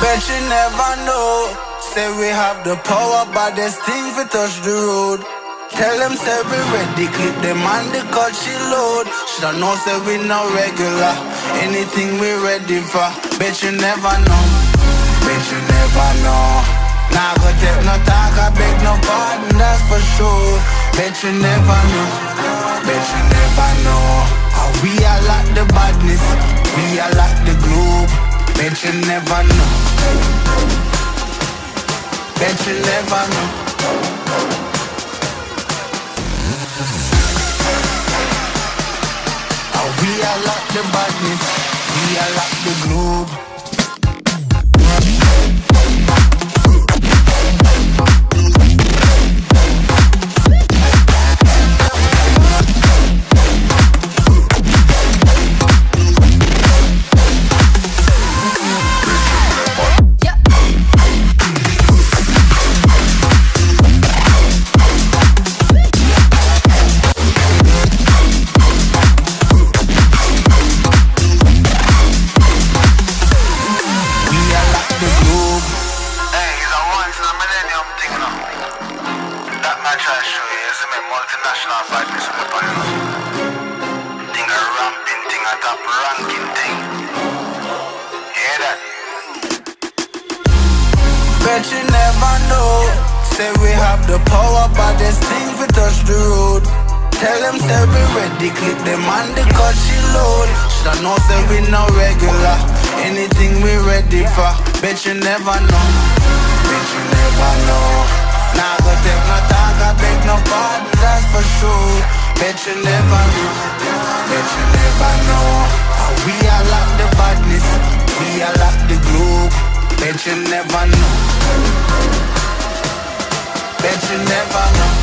Bet you never know. Say we have the power, but there's things we touch the road. Tell them say we ready, clip them on the cut she load. Shoulda know say we no regular. Anything we ready for. Bet you never know. Bet you never know. Nah, go take no talk, I beg no pardon, that's for sure. Bet you never know. Bet you never know. How we are like the badness, we are like. Bet you never know. Bet you never know. Is a multinational a ramping thing, a top ranking thing. Hear that? Bet you never know. Say we have the power, but there's things we touch the road. Tell them say we ready, clip them on the cut she load. Shoulda know say we no regular. Anything we ready for. Bet you never know. Bet you never You never know. Bet you never know. We are like the badness, we are like the globe. Bet you never know. Bet you never